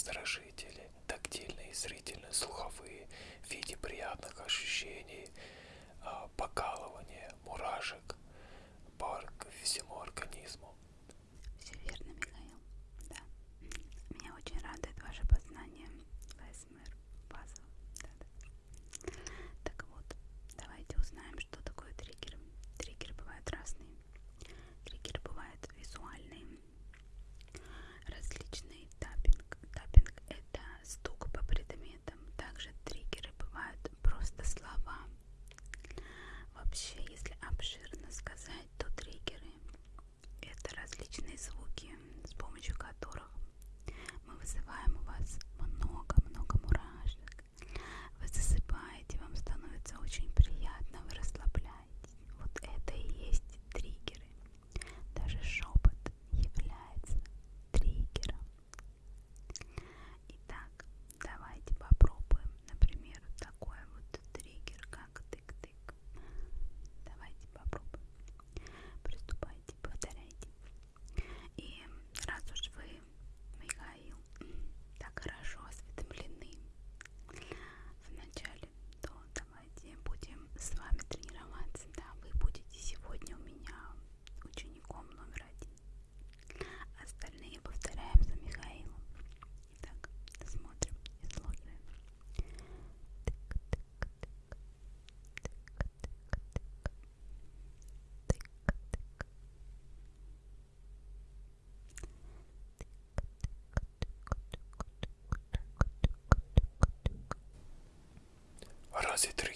раздражители, тактильные, зрительные, слуховые, в виде приятных ощущений, а, покалывания, 23.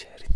İçeri.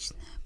отличная.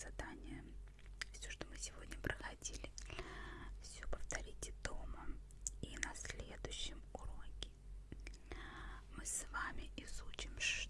задание, все, что мы сегодня проходили, все повторите дома. И на следующем уроке мы с вами изучим, что.